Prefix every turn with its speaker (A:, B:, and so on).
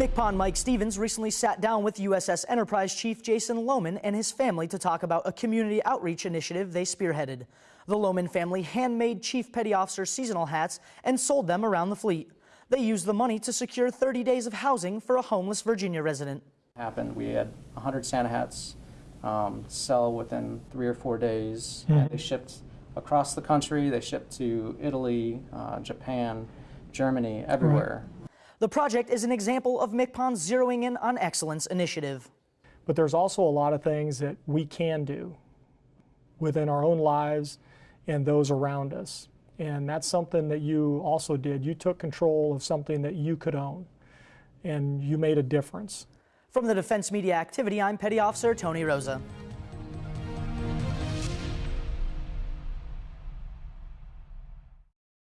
A: MCPON Mike Stevens recently sat down with USS Enterprise Chief Jason Lohman and his family to talk about a community outreach initiative they spearheaded. The Lohman family handmade Chief Petty Officer seasonal hats and sold them around the fleet. They used the money to secure 30 days of housing for a homeless Virginia resident.
B: Happened, we had 100 Santa hats um, sell within three or four days. And they shipped across the country. They shipped to Italy, uh, Japan, Germany, everywhere.
A: The project is an example of MCPON's Zeroing In on Excellence initiative.
C: But there's also a lot of things that we can do within our own lives and those around us. And that's something that you also did. You took control of something that you could own, and you made a difference.
A: From the Defense Media Activity, I'm Petty Officer Tony Rosa.